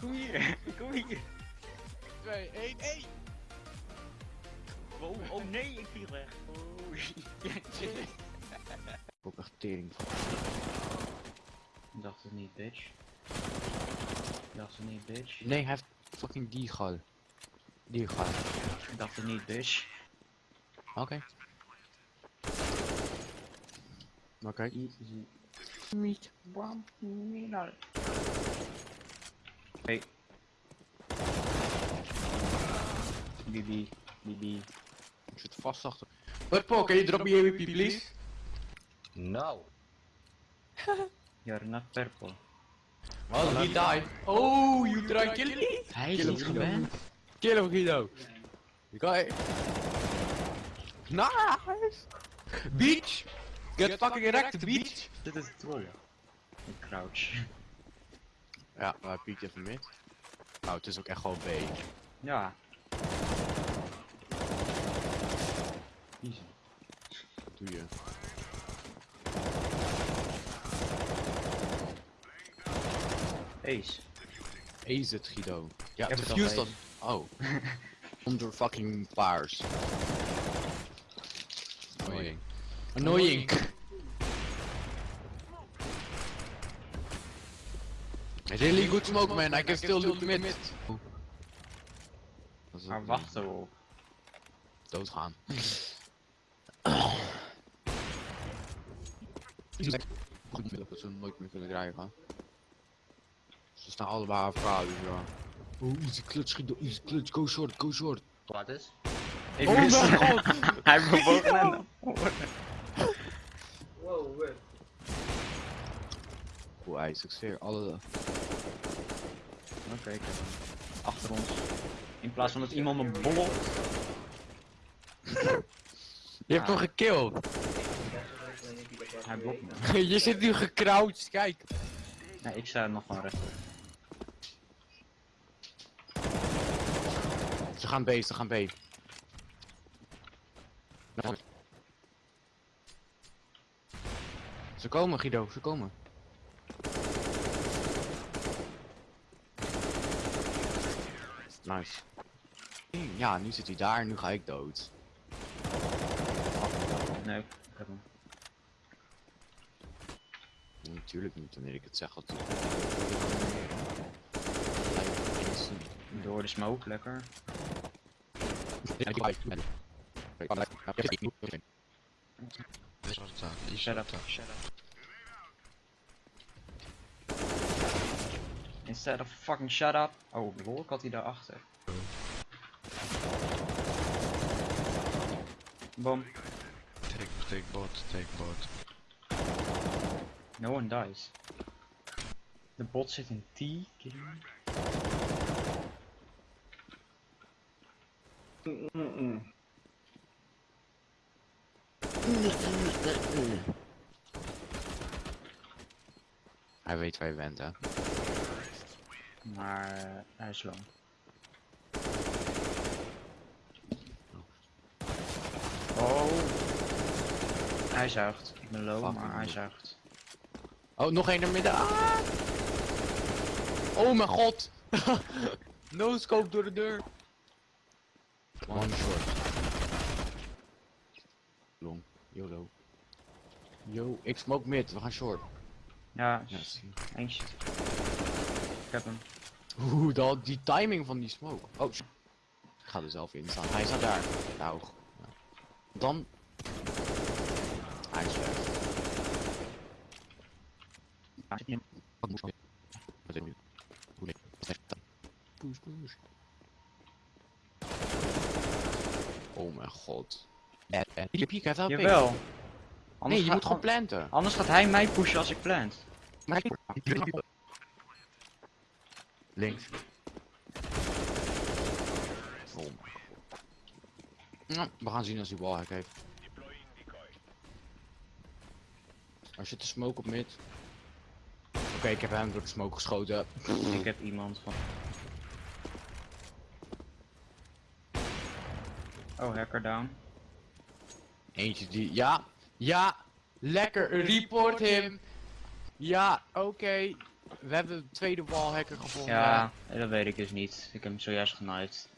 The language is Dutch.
Kom hier, kom hier. 2, 1, 1! Oh, oh nee, ik viel weg. Oh, shit. Ook echt tering van. Ik dacht het niet, bitch. Ik dacht het niet, bitch. Nee, hij heeft fucking die gal. Die gal. Ik dacht het niet, bitch. Oké. Oké. Easy. Niet. Bam, mineral. Hey. Bibi, Bibi. Ik zit vast achter. Paul, can you drop me AWP please? No. You're not purple. Oh, he died. Oh, you try kill me? Hij Kill is niet gewend. Kill him, Guido. You got it. Nice. Beach. Get fucking wrecked, beach. Dit is het troll. Een crouch. Ja, maar hij piekt even mid. Nou, het is ook echt gewoon B. Ja. Easy. Wat doe je? Ace. Ace het, Guido. Ja, de fuse dan. Oh. Onder fucking paars. Annoying. Annoying. Really good smoke man, I can still loot mid. Dat is Maar ook wacht erop. Doodgaan. Goed dat ze nooit meer kunnen krijgen. Ze staan allebei aan elkaar, dus ja. Oh, easy clutch, Guido, easy clutch, go short, go short. Wat is? Ik Oh mijn god! Hij bewoog de Wow. Oeh, ijs, ik zweer, alle... Hem. Achter ons. In plaats van dat iemand me bollelt. Je hebt hem gekilld! Hij blokt me. je zit nu gecrouched, kijk! Nee, ik sta nog gewoon recht. Ze gaan B, ze gaan B. Ze komen, Guido, ze komen. Nice. Ja, nu zit hij daar, nu ga ik dood. Nee, ik heb hem. Nee, Natuurlijk niet, wanneer ik het zeg. Dat... Door de smoke, lekker. Shut up, shut up. Instead of fucking shut up. Oh, lol, ik had hij daarachter. Bom. Take, take bot, take bot. No one dies. De bot zit in T. kidding me? Hij weet waar je bent, hè? Maar eh, hij is lang. Oh. Hij zuigt. Ik ben low, maar hij zuigt. Oh, nog één naar midden. Ah! Oh mijn god! no scope door de deur. One short. Long. YOLO. Yo, ik smoke mid, we gaan short. Ja, Ja, s- zie. eentje. Ik heb hem. Oeh, dat, die timing van die smoke. Oh, shit. Ik ga er zelf in staan. Hij staat daar. Nou, ja. Dan. Hij is weg. Nee? Push, push. Oh mijn god. Die piek heeft wel piek. Jawel. Nee, Anders je ga- moet gewoon an- planten. Anders gaat hij mij pushen als ik plant. Maar ik- Links. Oh mijn god. Nou, we gaan zien als hij wallhack heeft. Als je te smoke op mid. Oké, ik heb hem door de smoke geschoten. Ik heb iemand van. Oh, hacker down. Eentje die. Ja, ja, lekker. Report hem. Ja, oké. We hebben de tweede wallhacker gevonden. Ja, dat weet ik dus niet. Ik heb hem zojuist genaaid.